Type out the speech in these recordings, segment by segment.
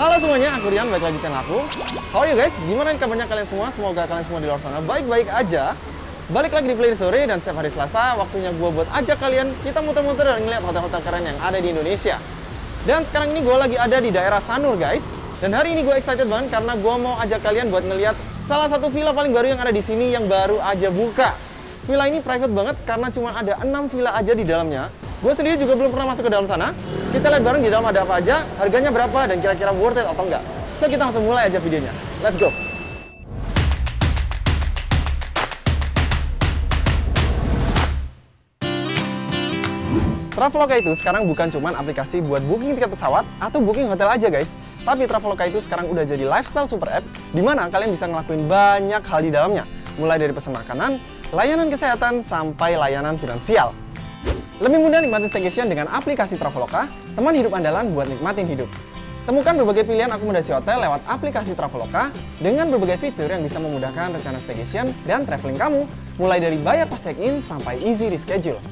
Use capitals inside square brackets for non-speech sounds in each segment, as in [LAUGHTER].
Halo semuanya, aku Rian, balik lagi di channel aku. How are you guys? Gimana kabarnya kalian semua? Semoga kalian semua di luar sana baik-baik aja. Balik lagi di Play Sore dan setiap hari Selasa, waktunya gue buat ajak kalian kita muter-muter dan ngeliat hotel-hotel keren yang ada di Indonesia. Dan sekarang ini gue lagi ada di daerah Sanur guys. Dan hari ini gue excited banget karena gue mau ajak kalian buat ngeliat salah satu villa paling baru yang ada di sini yang baru aja buka. Villa ini private banget karena cuma ada 6 villa aja di dalamnya. Gue sendiri juga belum pernah masuk ke dalam sana. Kita lihat bareng di dalam ada apa aja, harganya berapa, dan kira-kira worth it atau enggak. So, kita langsung mulai aja videonya. Let's go! Traveloka itu sekarang bukan cuma aplikasi buat booking tiket pesawat atau booking hotel aja guys. Tapi Traveloka itu sekarang udah jadi lifestyle super app di mana kalian bisa ngelakuin banyak hal di dalamnya. Mulai dari pesan makanan, layanan kesehatan, sampai layanan finansial. Lebih mudah nikmatin staycation dengan aplikasi Traveloka, teman hidup andalan buat nikmatin hidup. Temukan berbagai pilihan akomodasi hotel lewat aplikasi Traveloka dengan berbagai fitur yang bisa memudahkan rencana staycation dan traveling kamu, mulai dari bayar pas check-in sampai easy reschedule.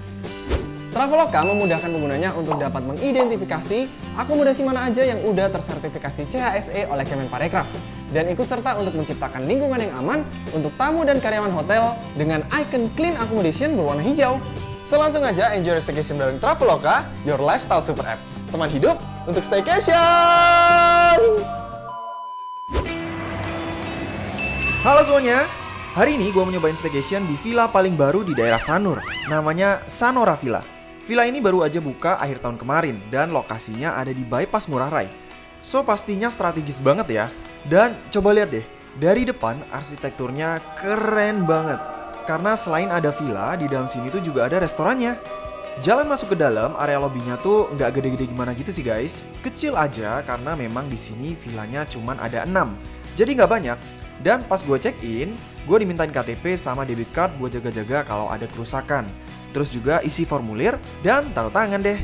Traveloka memudahkan penggunanya untuk dapat mengidentifikasi akomodasi mana aja yang udah tersertifikasi CHSE oleh Kemenparekraf dan ikut serta untuk menciptakan lingkungan yang aman untuk tamu dan karyawan hotel dengan icon clean accommodation berwarna hijau. So langsung aja enjoy staycation bareng Traveloka, your lifestyle super app. Teman hidup untuk staycation! Halo semuanya, hari ini gue mau nyobain staycation di villa paling baru di daerah Sanur, namanya Sanora Villa. Villa ini baru aja buka akhir tahun kemarin dan lokasinya ada di bypass Ngurah Rai. So pastinya strategis banget ya. Dan coba lihat deh, dari depan arsitekturnya keren banget. Karena selain ada villa, di dalam sini tuh juga ada restorannya. Jalan masuk ke dalam, area lobbynya tuh nggak gede-gede gimana gitu sih guys. Kecil aja karena memang di sini villanya cuman ada 6. Jadi nggak banyak. Dan pas gue check in, gue dimintain KTP sama debit card buat jaga-jaga kalau ada kerusakan. Terus juga isi formulir dan taruh tangan deh.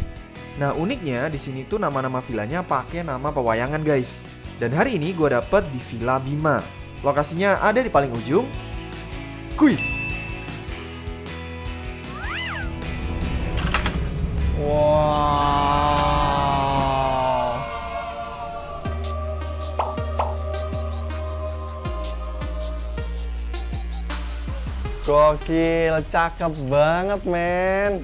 Nah uniknya di sini tuh nama-nama villanya pakai nama pewayangan guys. Dan hari ini gue dapet di Villa Bima. Lokasinya ada di paling ujung. Kuy. Wow. Gokil, cakep banget men.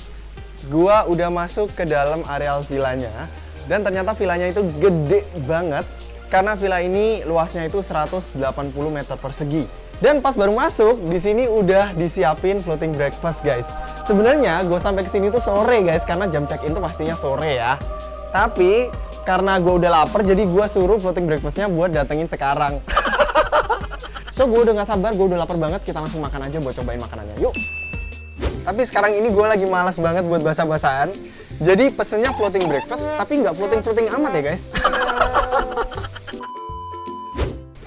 Gua udah masuk ke dalam areal villanya dan ternyata villanya itu gede banget karena villa ini luasnya itu 180 meter persegi. Dan pas baru masuk, di sini udah disiapin floating breakfast guys. Sebenarnya gue sampai ke sini tuh sore guys karena jam check-in tuh pastinya sore ya. Tapi karena gue udah lapar jadi gue suruh floating breakfastnya buat datengin sekarang. [LAUGHS] so gue udah gak sabar, gue udah lapar banget. Kita langsung makan aja buat cobain makanannya. Yuk! Tapi sekarang ini gue lagi malas banget buat basa-basaan. Jadi pesennya floating breakfast, tapi nggak floating-floating amat ya guys. [LAUGHS]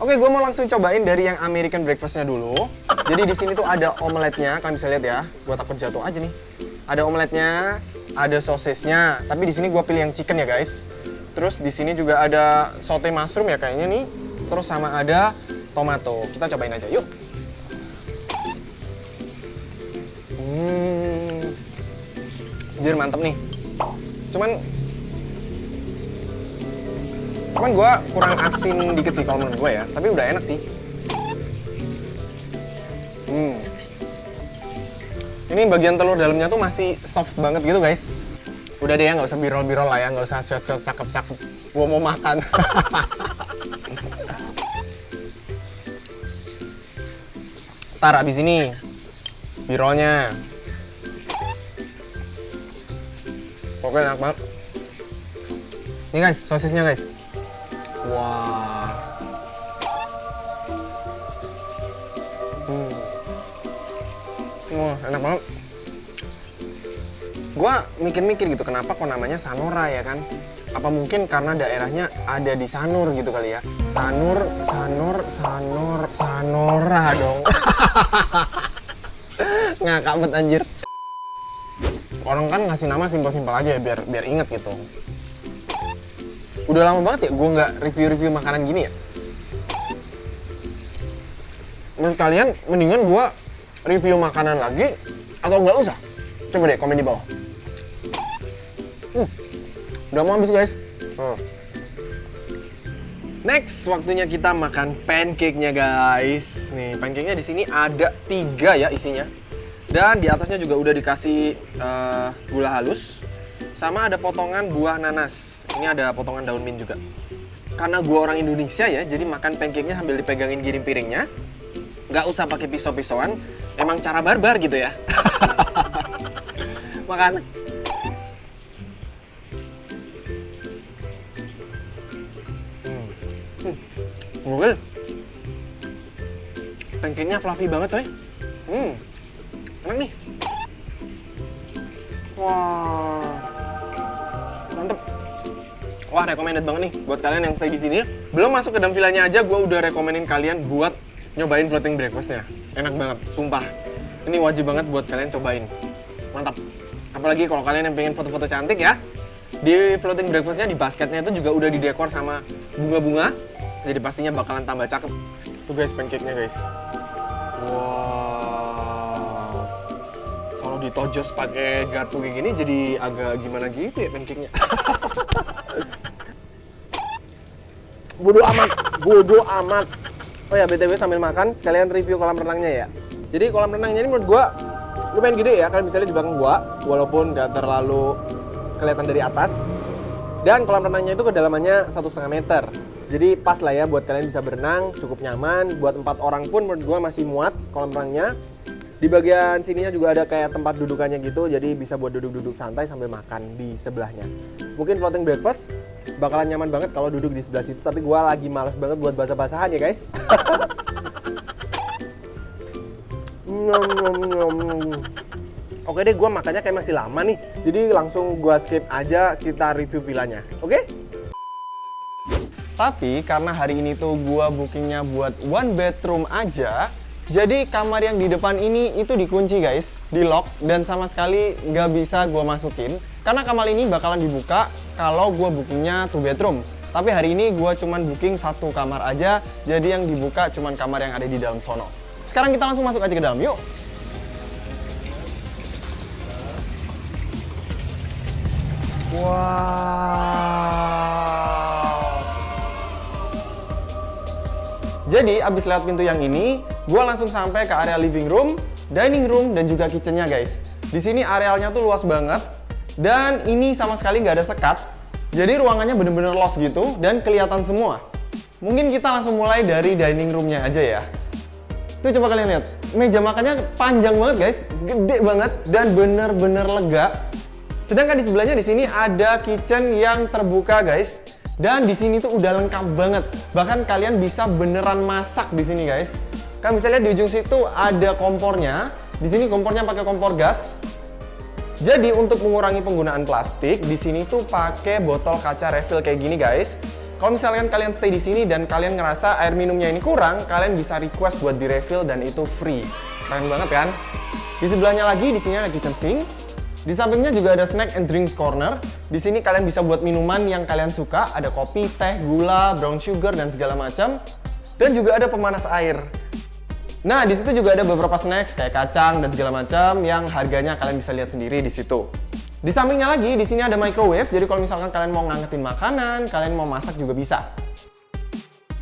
Oke, gue mau langsung cobain dari yang American breakfastnya dulu. Jadi di sini tuh ada omeletnya, kalian bisa lihat ya. Gue takut jatuh aja nih. Ada omeletnya, ada sosisnya. Tapi di sini gue pilih yang chicken ya guys. Terus di sini juga ada saute mushroom ya kayaknya nih. Terus sama ada tomato. Kita cobain aja, yuk. Hmm, jir mantep nih. Cuman Cuman gue kurang asin dikit sih kalau menurut gue ya, tapi udah enak sih. Hmm. Ini bagian telur dalamnya tuh masih soft banget gitu guys. Udah deh ya, nggak usah birol-birol lah ya, nggak usah shot-shot cakep-cakep. Gue mau makan. [LAUGHS] Ntar abis ini, birolnya. Oke, enak banget. Ini guys, sosisnya guys. Wah. Hmm. Wah, enak banget. Gua mikir-mikir gitu, kenapa kok namanya Sanora ya kan? Apa mungkin karena daerahnya ada di Sanur gitu kali ya? Sanur, Sanur, Sanur, Sanora dong. [LAUGHS] Ngakak banget anjir. Orang kan ngasih nama simpel-simpel aja ya, biar biar inget gitu udah lama banget ya gue nggak review-review makanan gini ya. Menurut kalian mendingan gue review makanan lagi atau nggak usah? Coba deh komen di bawah. Hmm, udah mau habis guys. Hmm. Next, waktunya kita makan pancake-nya guys. Nih, pancake-nya di sini ada tiga ya isinya. Dan di atasnya juga udah dikasih uh, gula halus. Sama ada potongan buah nanas. Ini ada potongan daun mint juga. Karena gua orang Indonesia ya, jadi makan pancake-nya sambil dipegangin giring piringnya. Nggak usah pakai pisau-pisauan. Emang cara barbar gitu ya. [LAUGHS] makan. Google. Pancake-nya fluffy banget coy. Hmm, enak nih. Wah, mantep. Wah, recommended banget nih buat kalian yang stay di sini. Belum masuk ke dalam villanya aja, gue udah rekomenin kalian buat nyobain floating breakfastnya. Enak banget, sumpah. Ini wajib banget buat kalian cobain. Mantap. Apalagi kalau kalian yang pengen foto-foto cantik ya, di floating breakfastnya di basketnya itu juga udah didekor sama bunga-bunga jadi pastinya bakalan tambah cakep. Tuh guys pancake-nya guys. Wow. Ditojos pakai garpu kayak gini jadi agak gimana gitu ya pancake-nya. [LAUGHS] Bodo amat, bodo amat. Oh ya BTW sambil makan sekalian review kolam renangnya ya. Jadi kolam renangnya ini menurut gua lumayan gede ya, kalian bisa lihat di belakang gua walaupun gak terlalu kelihatan dari atas. Dan kolam renangnya itu kedalamannya satu setengah meter. Jadi pas lah ya buat kalian bisa berenang, cukup nyaman. Buat empat orang pun menurut gue masih muat kolam renangnya. Di bagian sininya juga ada kayak tempat dudukannya gitu, jadi bisa buat duduk-duduk santai sambil makan di sebelahnya. Mungkin floating breakfast bakalan nyaman banget kalau duduk di sebelah situ, tapi gue lagi males banget buat basah-basahan ya guys. [LAUGHS] Oke deh, gue makannya kayak masih lama nih. Jadi langsung gue skip aja kita review villanya. Oke? Tapi karena hari ini tuh gua bookingnya buat one bedroom aja, jadi kamar yang di depan ini itu dikunci guys, di lock dan sama sekali nggak bisa gua masukin. Karena kamar ini bakalan dibuka kalau gua bookingnya two bedroom. Tapi hari ini gua cuman booking satu kamar aja, jadi yang dibuka cuman kamar yang ada di dalam sono. Sekarang kita langsung masuk aja ke dalam, yuk! Wow. Jadi abis lewat pintu yang ini, gue langsung sampai ke area living room, dining room, dan juga kitchennya guys. Di sini arealnya tuh luas banget, dan ini sama sekali nggak ada sekat. Jadi ruangannya bener-bener los gitu, dan kelihatan semua. Mungkin kita langsung mulai dari dining roomnya aja ya. Tuh coba kalian lihat, meja makannya panjang banget guys, gede banget, dan bener-bener lega. Sedangkan di sebelahnya di sini ada kitchen yang terbuka guys. Dan di sini tuh udah lengkap banget. Bahkan kalian bisa beneran masak di sini, guys. Kalian bisa lihat di ujung situ ada kompornya. Di sini kompornya pakai kompor gas. Jadi untuk mengurangi penggunaan plastik, di sini tuh pakai botol kaca refill kayak gini, guys. Kalau misalkan kalian stay di sini dan kalian ngerasa air minumnya ini kurang, kalian bisa request buat di refill dan itu free. Keren banget kan? Di sebelahnya lagi di sini ada kitchen sink. Di sampingnya juga ada snack and drinks corner. Di sini kalian bisa buat minuman yang kalian suka, ada kopi, teh, gula, brown sugar dan segala macam. Dan juga ada pemanas air. Nah, di situ juga ada beberapa snacks kayak kacang dan segala macam yang harganya kalian bisa lihat sendiri di situ. Di sampingnya lagi, di sini ada microwave, jadi kalau misalkan kalian mau ngangetin makanan, kalian mau masak juga bisa.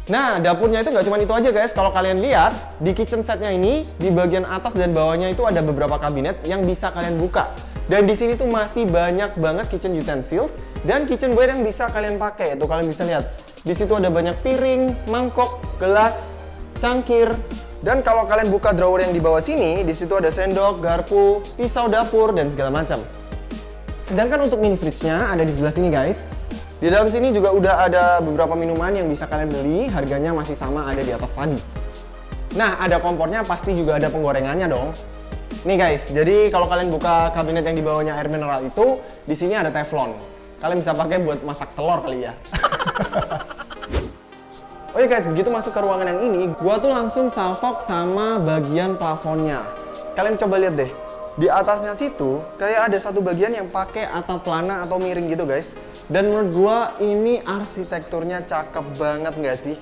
Nah, dapurnya itu nggak cuma itu aja guys. Kalau kalian lihat, di kitchen setnya ini, di bagian atas dan bawahnya itu ada beberapa kabinet yang bisa kalian buka. Dan di sini tuh masih banyak banget kitchen utensils dan kitchenware yang bisa kalian pakai. Tuh kalian bisa lihat. Di situ ada banyak piring, mangkok, gelas, cangkir. Dan kalau kalian buka drawer yang di bawah sini, di situ ada sendok, garpu, pisau dapur dan segala macam. Sedangkan untuk mini fridge-nya ada di sebelah sini guys. Di dalam sini juga udah ada beberapa minuman yang bisa kalian beli, harganya masih sama ada di atas tadi. Nah, ada kompornya pasti juga ada penggorengannya dong. Nih guys, jadi kalau kalian buka kabinet yang di bawahnya air mineral itu, di sini ada teflon. Kalian bisa pakai buat masak telur kali ya. [LAUGHS] ya guys, begitu masuk ke ruangan yang ini, gua tuh langsung salvok sama bagian plafonnya. Kalian coba lihat deh. Di atasnya situ kayak ada satu bagian yang pakai atap pelana atau miring gitu guys. Dan menurut gua ini arsitekturnya cakep banget nggak sih?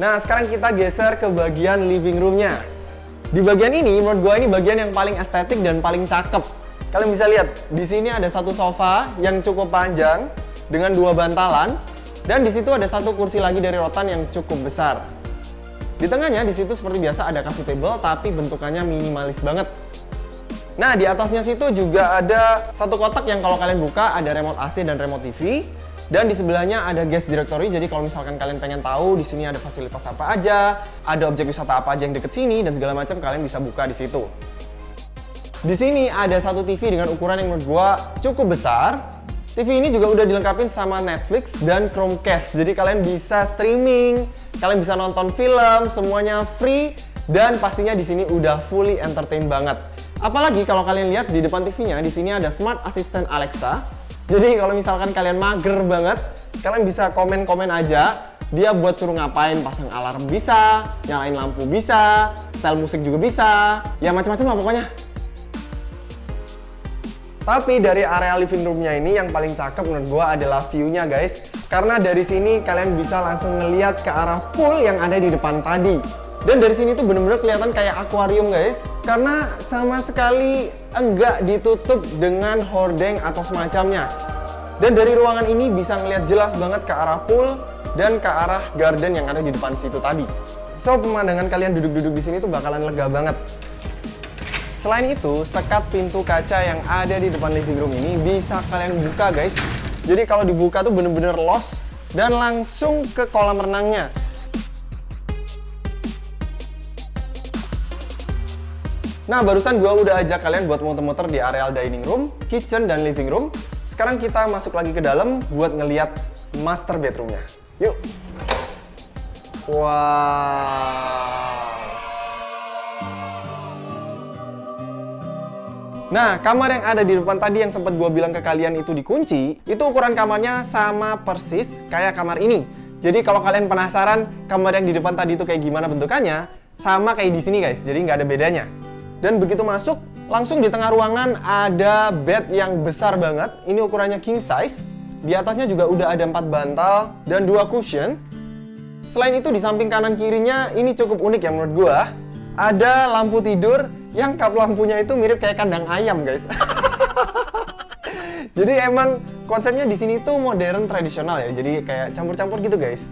Nah, sekarang kita geser ke bagian living roomnya. Di bagian ini, menurut gue ini bagian yang paling estetik dan paling cakep. Kalian bisa lihat, di sini ada satu sofa yang cukup panjang dengan dua bantalan. Dan di situ ada satu kursi lagi dari rotan yang cukup besar. Di tengahnya di situ seperti biasa ada coffee table tapi bentukannya minimalis banget. Nah, di atasnya situ juga ada satu kotak yang kalau kalian buka ada remote AC dan remote TV. Dan di sebelahnya ada guest directory, jadi kalau misalkan kalian pengen tahu di sini ada fasilitas apa aja, ada objek wisata apa aja yang deket sini dan segala macam kalian bisa buka di situ. Di sini ada satu TV dengan ukuran yang menurut gua cukup besar. TV ini juga udah dilengkapi sama Netflix dan Chromecast, jadi kalian bisa streaming, kalian bisa nonton film, semuanya free dan pastinya di sini udah fully entertain banget. Apalagi kalau kalian lihat di depan TV-nya, di sini ada Smart Assistant Alexa jadi kalau misalkan kalian mager banget, kalian bisa komen-komen aja. Dia buat suruh ngapain, pasang alarm bisa, nyalain lampu bisa, style musik juga bisa, ya macam-macam lah pokoknya. Tapi dari area living roomnya ini yang paling cakep menurut gua adalah view-nya guys. Karena dari sini kalian bisa langsung ngeliat ke arah pool yang ada di depan tadi. Dan dari sini tuh bener-bener kelihatan kayak akuarium guys Karena sama sekali enggak ditutup dengan hordeng atau semacamnya Dan dari ruangan ini bisa ngeliat jelas banget ke arah pool dan ke arah garden yang ada di depan situ tadi So pemandangan kalian duduk-duduk di sini tuh bakalan lega banget Selain itu, sekat pintu kaca yang ada di depan living room ini bisa kalian buka guys Jadi kalau dibuka tuh bener-bener los dan langsung ke kolam renangnya Nah, barusan gua udah ajak kalian buat muter-muter di areal dining room, kitchen, dan living room. Sekarang kita masuk lagi ke dalam buat ngeliat master bedroomnya. Yuk! Wow! Nah, kamar yang ada di depan tadi yang sempat gue bilang ke kalian itu dikunci, itu ukuran kamarnya sama persis kayak kamar ini. Jadi kalau kalian penasaran kamar yang di depan tadi itu kayak gimana bentukannya, sama kayak di sini guys, jadi nggak ada bedanya. Dan begitu masuk, langsung di tengah ruangan ada bed yang besar banget. Ini ukurannya king size. Di atasnya juga udah ada empat bantal dan dua cushion. Selain itu di samping kanan kirinya ini cukup unik ya menurut gua. Ada lampu tidur yang kap lampunya itu mirip kayak kandang ayam guys. [LAUGHS] Jadi emang konsepnya di sini tuh modern tradisional ya. Jadi kayak campur-campur gitu guys.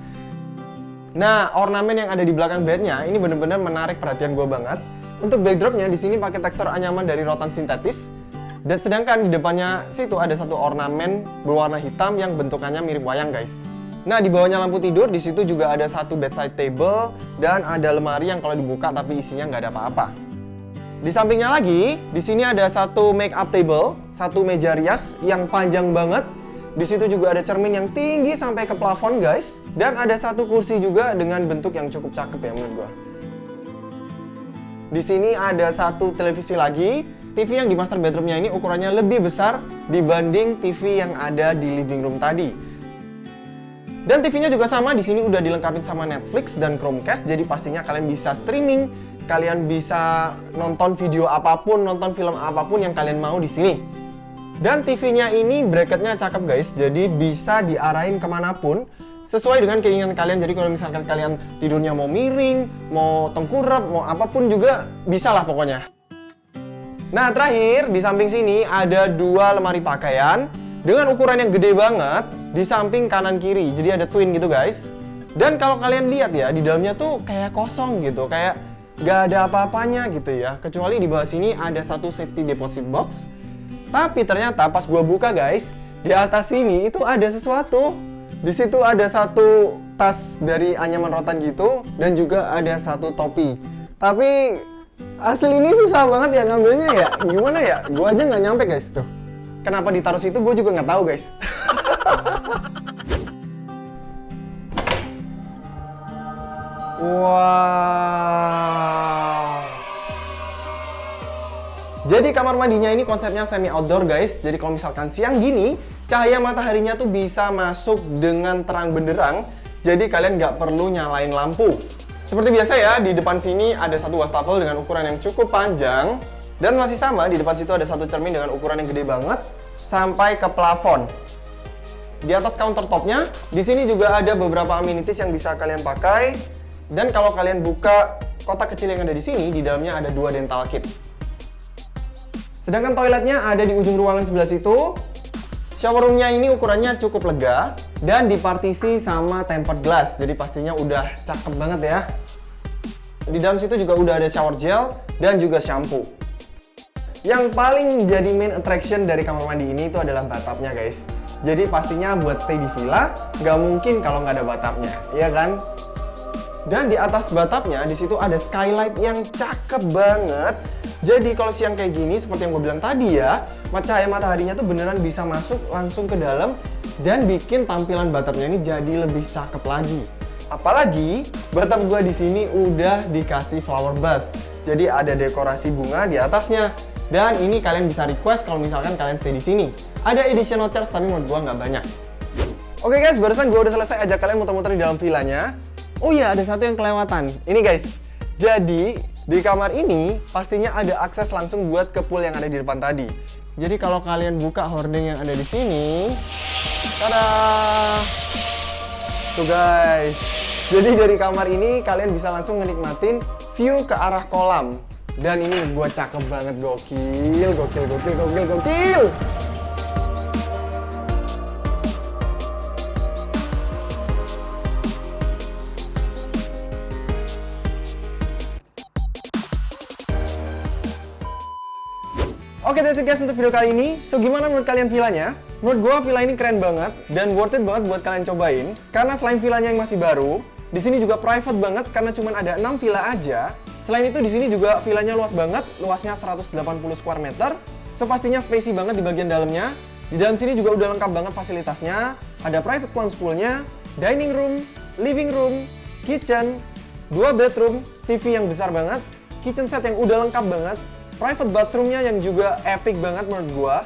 Nah, ornamen yang ada di belakang bednya ini bener-bener menarik perhatian gue banget. Untuk backdropnya di sini pakai tekstur anyaman dari rotan sintetis. Dan sedangkan di depannya situ ada satu ornamen berwarna hitam yang bentukannya mirip wayang guys. Nah di bawahnya lampu tidur di situ juga ada satu bedside table dan ada lemari yang kalau dibuka tapi isinya nggak ada apa-apa. Di sampingnya lagi, di sini ada satu make up table, satu meja rias yang panjang banget. Di situ juga ada cermin yang tinggi sampai ke plafon guys, dan ada satu kursi juga dengan bentuk yang cukup cakep ya menurut gua. Di sini ada satu televisi lagi. TV yang di master bedroomnya ini ukurannya lebih besar dibanding TV yang ada di living room tadi. Dan TV-nya juga sama, di sini udah dilengkapi sama Netflix dan Chromecast, jadi pastinya kalian bisa streaming, kalian bisa nonton video apa pun, nonton film apa pun yang kalian mau di sini. Dan TV-nya ini bracketnya cakep guys, jadi bisa diarahin ke mana pun sesuai dengan keinginan kalian. Jadi kalau misalkan kalian tidurnya mau miring, mau tengkurap, mau apa pun juga bisa lah pokoknya. Nah terakhir di samping sini ada dua lemari pakaian dengan ukuran yang gede banget di samping kanan kiri. Jadi ada twin gitu guys. Dan kalau kalian lihat ya di dalamnya tuh kayak kosong gitu, kayak gak ada apa-apanya gitu ya. Kecuali di bawah sini ada satu safety deposit box. Tapi ternyata pas gua buka guys, di atas sini itu ada sesuatu. Di situ ada satu tas dari anyaman rotan gitu dan juga ada satu topi. Tapi asli ini susah banget ya ngambilnya ya. Gimana ya? Gua aja nggak nyampe guys tuh. Kenapa ditaruh situ gue juga nggak tahu guys. [LAUGHS] wow. Jadi kamar mandinya ini konsepnya semi outdoor guys. Jadi kalau misalkan siang gini, cahaya mataharinya tuh bisa masuk dengan terang benderang. Jadi kalian nggak perlu nyalain lampu. Seperti biasa ya, di depan sini ada satu wastafel dengan ukuran yang cukup panjang. Dan masih sama, di depan situ ada satu cermin dengan ukuran yang gede banget. Sampai ke plafon. Di atas countertopnya, di sini juga ada beberapa amenities yang bisa kalian pakai. Dan kalau kalian buka kotak kecil yang ada di sini, di dalamnya ada dua dental kit. Sedangkan toiletnya ada di ujung ruangan sebelah situ. Shower roomnya ini ukurannya cukup lega dan dipartisi sama tempered glass. Jadi pastinya udah cakep banget ya. Di dalam situ juga udah ada shower gel dan juga shampoo. Yang paling jadi main attraction dari kamar mandi ini itu adalah bathtubnya guys. Jadi pastinya buat stay di villa, nggak mungkin kalau nggak ada bathtubnya, ya kan? Dan di atas bathtubnya di situ ada skylight yang cakep banget. Jadi kalau siang kayak gini, seperti yang gue bilang tadi ya, cahaya mataharinya tuh beneran bisa masuk langsung ke dalam dan bikin tampilan bathtubnya ini jadi lebih cakep lagi. Apalagi bathtub gue di sini udah dikasih flower bath. Jadi ada dekorasi bunga di atasnya. Dan ini kalian bisa request kalau misalkan kalian stay di sini. Ada additional charge tapi menurut gue nggak banyak. Oke guys, barusan gue udah selesai ajak kalian muter-muter di dalam villanya. Oh iya, ada satu yang kelewatan. Ini guys, jadi di kamar ini pastinya ada akses langsung buat ke pool yang ada di depan tadi. Jadi kalau kalian buka hording yang ada di sini, tada! Tuh guys. Jadi dari kamar ini kalian bisa langsung menikmatin view ke arah kolam. Dan ini buat cakep banget, gokil, gokil, gokil, gokil, gokil. Oke, that's it guys untuk video kali ini. So, gimana menurut kalian villanya? Menurut gua villa ini keren banget dan worth it banget buat kalian cobain. Karena selain villanya yang masih baru, di sini juga private banget karena cuma ada 6 villa aja. Selain itu di sini juga villanya luas banget, luasnya 180 square meter. So, pastinya spacey banget di bagian dalamnya. Di dalam sini juga udah lengkap banget fasilitasnya. Ada private plunge poolnya, dining room, living room, kitchen, dua bedroom, TV yang besar banget, kitchen set yang udah lengkap banget, private bathroomnya yang juga epic banget menurut gua.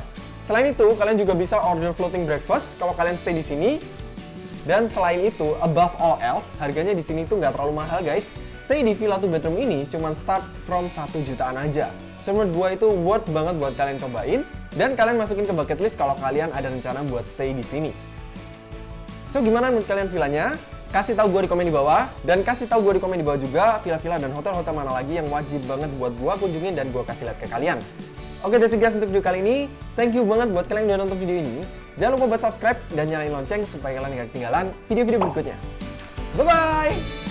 Selain itu, kalian juga bisa order floating breakfast kalau kalian stay di sini. Dan selain itu, above all else, harganya di sini tuh nggak terlalu mahal guys. Stay di villa 2 bedroom ini cuma start from 1 jutaan aja. So menurut gua itu worth banget buat kalian cobain. Dan kalian masukin ke bucket list kalau kalian ada rencana buat stay di sini. So gimana menurut kalian villanya? Kasih tahu gue di komen di bawah dan kasih tahu gue di komen di bawah juga villa-villa dan hotel-hotel mana lagi yang wajib banget buat gue kunjungin dan gue kasih lihat ke kalian. Oke, that's it guys untuk video kali ini. Thank you banget buat kalian yang udah nonton video ini. Jangan lupa buat subscribe dan nyalain lonceng supaya kalian gak ketinggalan video-video berikutnya. Bye-bye!